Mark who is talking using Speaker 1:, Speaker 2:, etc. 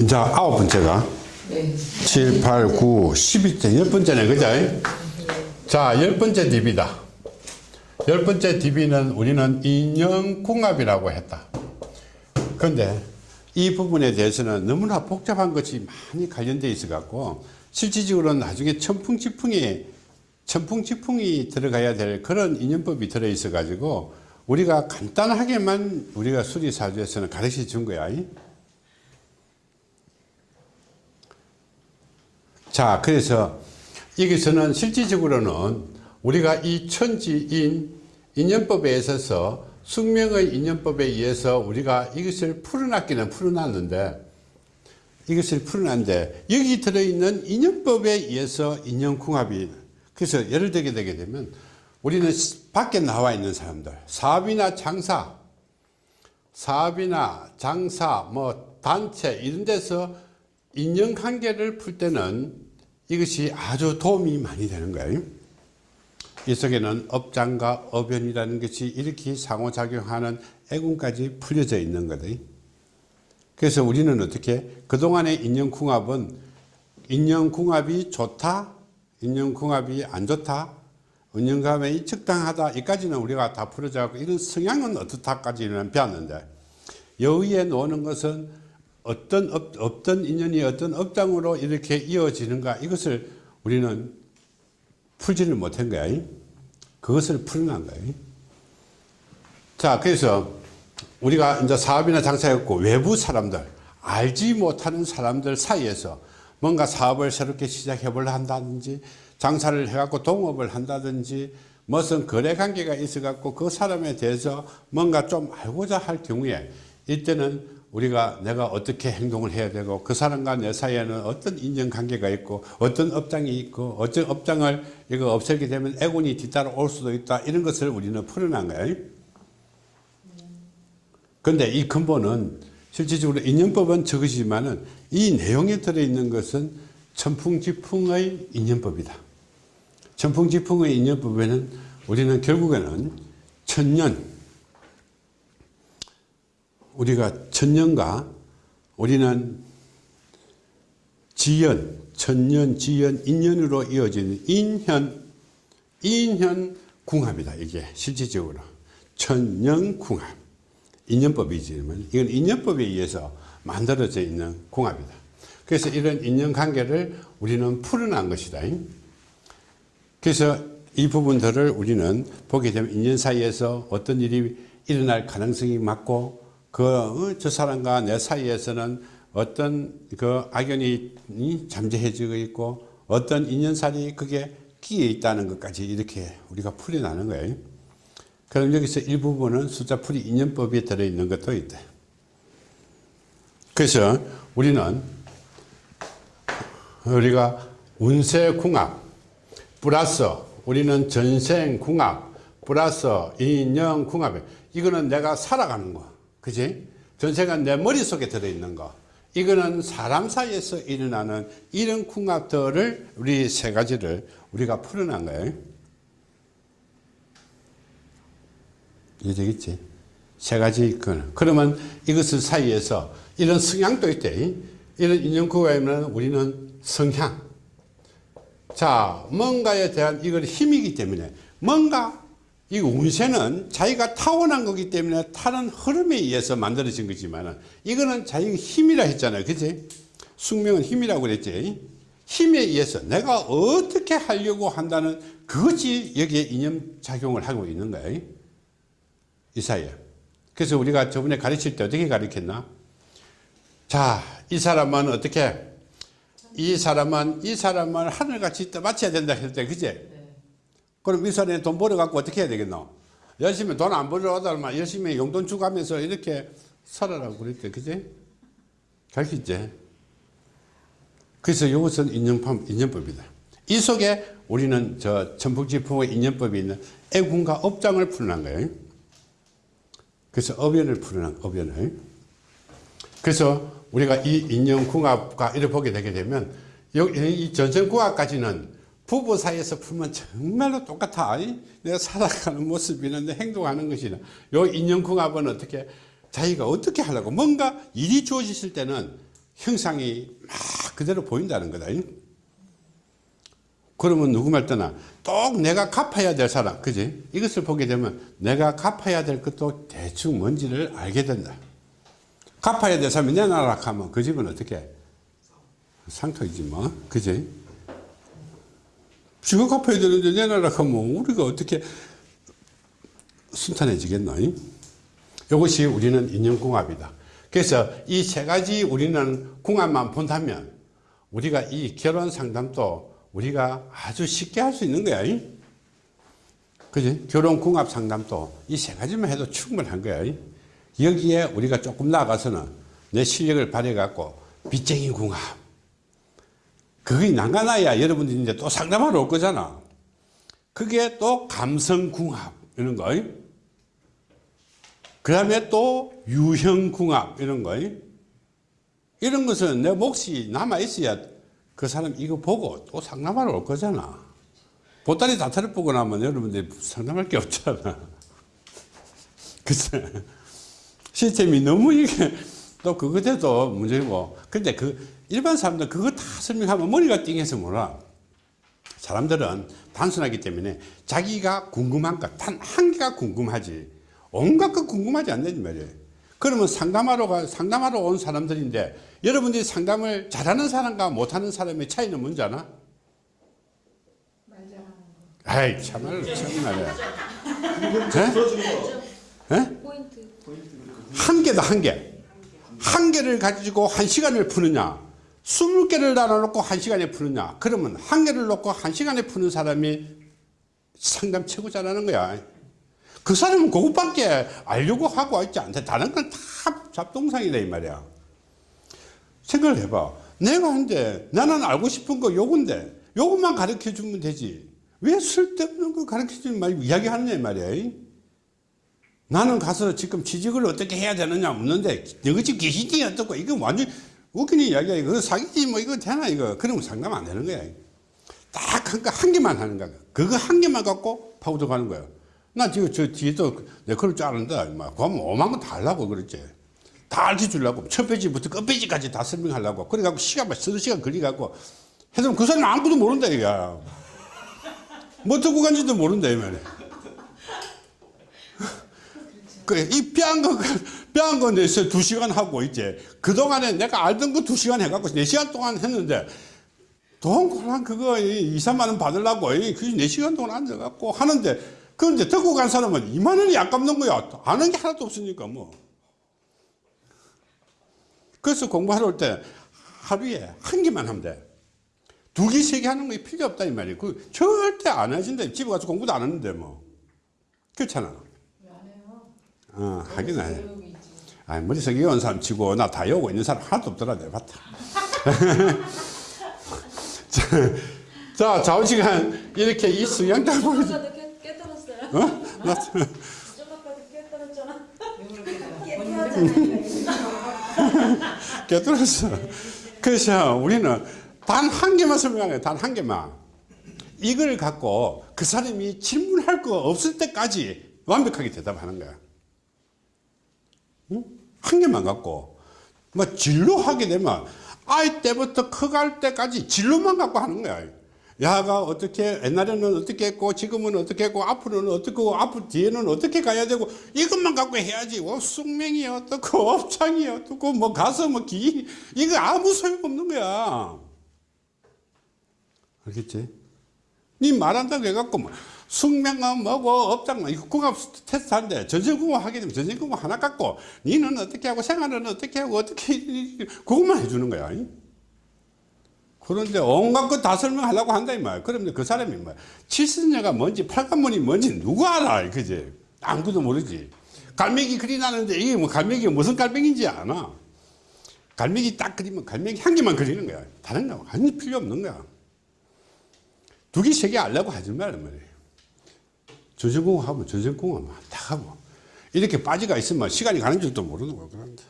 Speaker 1: 이제 아홉 번째가
Speaker 2: 네.
Speaker 1: 7, 8, 9, 12째, 열 번째네, 그죠? 자, 열 번째 DB다. 열 번째 DB는 우리는 인형궁합이라고 했다. 그런데 이 부분에 대해서는 너무나 복잡한 것이 많이 관련되어 있어 갖고 실질적으로는 나중에 천풍지풍이 천풍지풍이 들어가야 될 그런 인연법이 들어 있어 가지고 우리가 간단하게만 우리가 수리사주에서는 가르쳐 준 거야. 자, 그래서 여기서는 실질적으로는 우리가 이 천지인 인연법에 있어서 숙명의 인연법에 의해서 우리가 이것을 풀어놨기는 풀어놨는데 이것을 풀어놨는데 여기 들어있는 인연법에 의해서 인연궁합이 그래서 예를 들게 되게 되면 우리는 밖에 나와 있는 사람들 사업이나 장사 사업이나 장사 뭐 단체 이런 데서 인연관계를 풀 때는 이것이 아주 도움이 많이 되는 거예요. 이 속에는 업장과 어변이라는 것이 이렇게 상호작용하는 애군까지 풀려져 있는 거다. 그래서 우리는 어떻게 그동안의 인연궁합은 인연궁합이 좋다 인연궁합이 안 좋다 인연궁합이 적당하다 이까지는 우리가 다 풀어져 고 이런 성향은 어떻다까지는 배웠는데 여기에 노는 것은 어떤 업, 어떤 인연이 어떤 업장으로 이렇게 이어지는가 이것을 우리는 풀지를 못한 거야. 그것을 풀어논 거야. 자 그래서 우리가 이제 사업이나 장사했고 외부 사람들 알지 못하는 사람들 사이에서 뭔가 사업을 새롭게 시작해 보려 한다든지 장사를 해갖고 동업을 한다든지 무슨 거래 관계가 있어 갖고 그 사람에 대해서 뭔가 좀 알고자 할 경우에 이때는 우리가 내가 어떻게 행동을 해야 되고 그 사람과 내 사이에는 어떤 인연관계가 있고 어떤 업장이 있고 어떤 업장을 이거 없애게 되면 애군이 뒤따라 올 수도 있다. 이런 것을 우리는 풀어난 거예요. 그런데 이 근본은 실질적으로 인연법은 적으시지만 은 이 내용에 들어있는 것은 천풍지풍의 인연법이다. 천풍지풍의 인연법에는 우리는 결국에는 천년 우리가 천년과 우리는 지연, 천년, 지연, 인연으로 이어지는 인현, 인현 궁합이다. 이게 실질적으로. 천년 궁합. 인연법이지만 이건 인연법에 의해서 만들어져 있는 궁합이다. 그래서 이런 인연관계를 우리는 풀어난 것이다. 그래서 이 부분들을 우리는 보게 되면 인연 사이에서 어떤 일이 일어날 가능성이 많고 그 저 사람과 내 사이에서는 어떤 그 악연이 잠재해지고 있고 어떤 인연살이 그게 끼어 있다는 것까지 이렇게 우리가 풀어나는 거예요. 그럼 여기서 일부분은 숫자풀이 인연법에 들어있는 것도 있다. 그래서 우리는 우리가 운세궁합 플러스 우리는 전생궁합 플러스 인연궁합 이거는 내가 살아가는 거 그지? 전생은 내 머릿속에 들어있는 거. 이거는 사람 사이에서 일어나는 이런 궁합들을 우리 세 가지를 우리가 풀어난 거예요. 이해되겠지? 세 가지 있거든 그러면 이것을 사이에서 이런 성향도 있대. 이런 인연구가에는 우리는 성향. 자 뭔가에 대한 이걸 힘이기 때문에 뭔가 이 운세는 자기가 타고난 거기 때문에 타는 흐름에 의해서 만들어진 거지만 이거는 자기 힘이라 했잖아요. 그지 숙명은 힘이라고 그랬지. 힘에 의해서 내가 어떻게 하려고 한다는 그것이 여기에 이념작용을 하고 있는 거예요. 이 사이에 그래서 우리가 저번에 가르칠 때 어떻게 가르쳤나? 자이 사람은 어떻게? 이 사람은 이 사람은 하늘같이 떠받쳐야 된다 했을 때 그제 그럼 이 사람이 돈 벌어갖고 어떻게 해야 되겠노? 열심히 돈 안 벌어오다만 열심히 용돈 주가면서 이렇게 살아라고 그랬대. 그지? 갈수 있지? 그래서 이것은 인연법, 인연법이다. 이 속에 우리는 저 천북지풍의 인연법이 있는 애군과 업장을 풀어난 거예요. 그래서 업연을 풀어난 업연을. 그래서 우리가 이 인연궁합과 이를 보게 되게 되면 이 전생궁합까지는 부부 사이에서 풀면 정말로 똑같아. 내가 살아가는 모습이나 내 행동하는 것이나. 요 인연궁합은 어떻게, 자기가 어떻게 하려고. 뭔가 일이 주어졌을 때는 형상이 막 그대로 보인다는 거다. 그러면 누구 말 떠나 꼭 내가 갚아야 될 사람 그지 이것을 보게 되면 내가 갚아야 될 것도 대충 뭔지를 알게 된다 갚아야 될 사람이 내놔라 하면 그 집은 어떻게 상토이지 뭐 그지 지가 갚아야 되는데 내놔라 하면 우리가 어떻게 순탄해지겠노 이것이 우리는 인연궁합이다 그래서 이 세 가지 우리는 궁합만 본다면 우리가 이 결혼 상담도 우리가 아주 쉽게 할 수 있는 거야. 그지? 결혼 궁합 상담도 이 세 가지만 해도 충분한 거야. 여기에 우리가 조금 나가서는 내 실력을 발휘해갖고 빚쟁이 궁합. 그게 난간아야 여러분들이 이제 또 상담하러 올 거잖아. 그게 또 감성 궁합 이런 거. 그 다음에 또 유형 궁합 이런 거. 이런 것은 내 몫이 남아있어야 그 사람 이거 보고 또 상담하러 올 거잖아. 보따리 다 털어보고 나면 여러분들 상담할 게 없잖아. 그치? 시스템이 너무 이게 또 그거 돼도 문제고. 근데 그 일반 사람들 그거 다 설명하면 머리가 띵해서 몰라. 사람들은 단순하기 때문에 자기가 궁금한 것, 단 한 개가 궁금하지. 온갖 거 궁금하지 않는 말이에요. 그러면 상담하러 가, 상담하러 온 사람들인데 여러분들이 상담을 잘하는 사람과 못하는 사람의 차이는 뭔지 아나? 아이 참말로 참말이야. 네?
Speaker 2: 포인트.
Speaker 1: 한 개다 한 개. 한 개를 가지고 한 시간을 푸느냐, 스물 개를 나눠놓고 한 시간에 푸느냐. 그러면 한 개를 놓고 한 시간에 푸는 사람이 상담 최고 잘하는 거야. 그 사람은 그것밖에 알려고 하고 있지 않대. 다른 건 다 잡동상이다 이 말이야. 생각을 해봐. 내가 한데 나는 알고 싶은 거 요건데 요것만 가르쳐 주면 되지. 왜 쓸데없는 거 가르쳐 주지 말고 이야기하느냐 이 말이야. 나는 가서 지금 취직을 어떻게 해야 되느냐 묻는데 너희 집 계시지 어떻고 이거 완전 웃기는 이야기야. 이거 사기지 뭐 이거 되나 이거. 그러면 상담 안 되는 거야. 딱 한 한 개만 하는 거야. 그거 한 개만 갖고 파고들 가는 거야. 나 지금 저 뒤에도 내 그럴 줄 아는데 막 그러면 오만 거 다 하려고 그랬지. 다 알려 주려고. 첫 페이지부터 끝 페이지까지 다 설명하려고. 그래 갖고 시간 막 서너 시간 걸리 갖고 해서 그 사람 아무것도 모른다 이거야 뭐 듣고 간지도 모른다 이 말이야. 그래, 이 뻔한 거, 뻔한 거 내서 두 시간 하고, 이제. 그동안에 내가 알던 거 두 시간 해갖고, 네 시간 동안 했는데, 돈 그냥 그거, 2, 3만원 받으려고, 그네 시간 동안 앉아갖고 하는데, 그런데 듣고 간 사람은 2만원이 아깝는 거야. 아는 게 하나도 없으니까, 뭐. 그래서 공부하러 올 때, 하루에 한 개만 하면 돼. 두 개, 세 개 하는 거 필요 없다, 이 말이야. 그, 절대 안 하신다. 집에 가서 공부도 안 하는데, 뭐. 그렇잖아. 어, 하긴 해. 아, 머릿속에 온 사람 치고 나다 외우고 있는 사람 하나도 없더라 내가 봤다. 자, 자, 좌우시간 이렇게 이 수양장 보여.
Speaker 2: 아까도 깨- 깨달았어요.
Speaker 1: 어? 나,
Speaker 2: 깨달았잖아.
Speaker 1: 깨달았어. 그래서 우리는 단 한 개만 설명해, 단 한 개만. 이걸 갖고 그 사람이 질문할 거 없을 때까지 완벽하게 대답하는 거야. 응? 한 개만 갖고. 뭐 진로 하게 되면 아이 때부터 커갈 때까지 진로만 갖고 하는 거야. 야가 어떻게 옛날에는 어떻게 했고 지금은 어떻게 했고 앞으로는 어떻게 하고 앞으로 뒤에는 어떻게 가야 되고 이것만 갖고 해야지 뭐 숙명이 어떻고 업장이 어떻고 뭐 가서 뭐 기 이거 아무 소용없는 거야 알겠지? 니 말한다고 해갖고 뭐 숙명은 뭐고 업장은 이거 궁합 테스트 하는데 전생궁합 하게 되면 전생궁합 하나 갖고 니는 어떻게 하고 생활은 어떻게 하고 어떻게 그것만 해주는 거야. 그런데 온갖 것 다 설명하려고 한다 이 말. 그러면 그 사람이 뭐 칠순녀가 뭔지 팔관문이 뭔지 누구 알아 그지? 아무도 모르지. 갈매기 그리 나는데 이게 뭐 갈매기가 무슨 갈매기인지 아나? 갈매기 딱 그리면 갈매기 한 개만 그리는 거야. 다른 거 아니 필요 없는 거야. 두 개 세 개 알려고 하지 말란 말이에 하면 전생공학 다 하고. 이렇게 빠지가 있으면 시간이 가는 줄도 모르는 거야 그런데